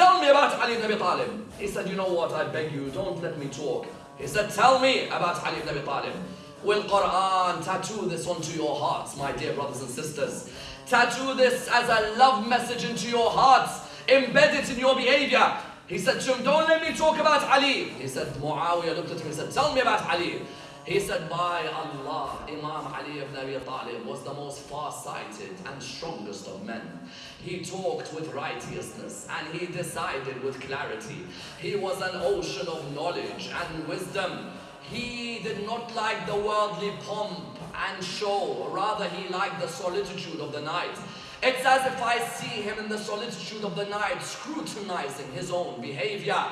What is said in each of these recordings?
Tell me about Ali ibn Abi Talib. He said, you know what, I beg you, don't let me talk. He said, tell me about Ali ibn Abi Talib. Will Quran tattoo this onto your hearts, my dear brothers and sisters? Tattoo this as a love message into your hearts. Embed it in your behavior. He said to him, don't let me talk about Ali. He said, Muawiyah looked at him and said, tell me about Ali. He said, by Allah, Imam Ali ibn Abi Talib was the most far-sighted and strongest of men. He talked with righteousness and he decided with clarity. He was an ocean of knowledge and wisdom. He did not like the worldly pomp and show, rather he liked the solitude of the night. It's as if I see him in the solitude of the night, scrutinizing his own behavior.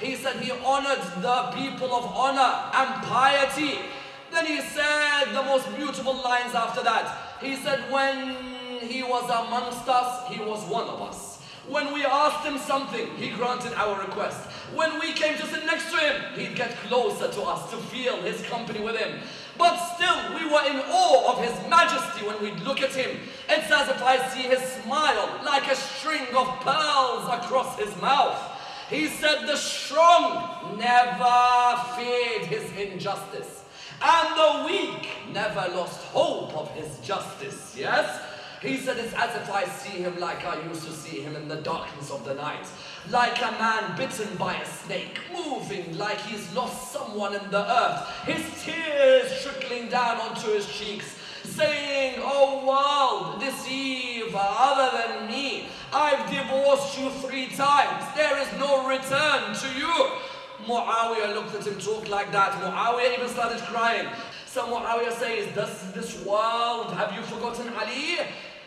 He said he honored the people of honor and piety. Then he said the most beautiful lines after that. He said, when he was amongst us, he was one of us. When we asked him something, he granted our request. When we came to sit next to him, he'd get closer to us to feel his company with him. But still, we were in awe of his majesty when we'd look at him. It's as if I see his smile like a string of pearls across his mouth. He said the strong never feared his injustice, and the weak never lost hope of his justice, yes? He said it's as if I see him like I used to see him in the darkness of the night, like a man bitten by a snake, moving like he's lost someone in the earth, his tears trickling down onto his cheeks, saying, Oh world, deceive other than me. I've divorced you three times. There is no return to you. Muawiyah looked at him talk like that. Muawiyah even started crying. So Muawiyah says, does this world, have you forgotten Ali?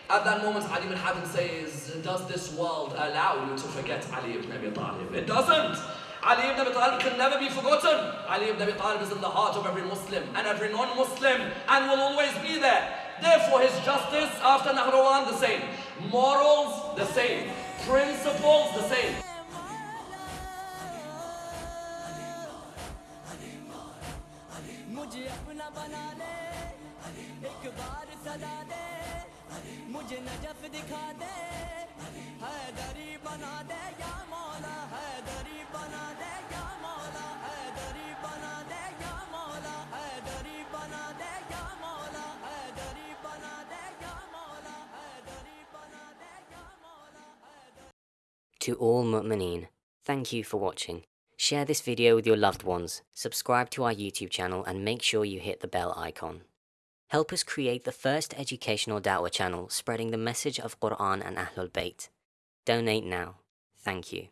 At that moment, Adi ibn Hatim says, does this world allow you to forget Ali ibn Abi Talib? It doesn't. Ali ibn Abi Talib can never be forgotten. Ali ibn Abi Talib is in the heart of every Muslim and every non-Muslim and will always be there. Therefore, his justice after Nahrawan, the same. morals the same, principles the same. مجھے اپنا بنا لے ایک بار سدا دے۔ مجھے Najaf دکھا دے حیدری بنا دے۔ یا مولا حیدری To all mu'mineen, thank you for watching. Share this video with your loved ones, subscribe to our YouTube channel and make sure you hit the bell icon. Help us create the first educational da'wah channel spreading the message of Quran and Ahlul Bayt. Donate now. Thank you.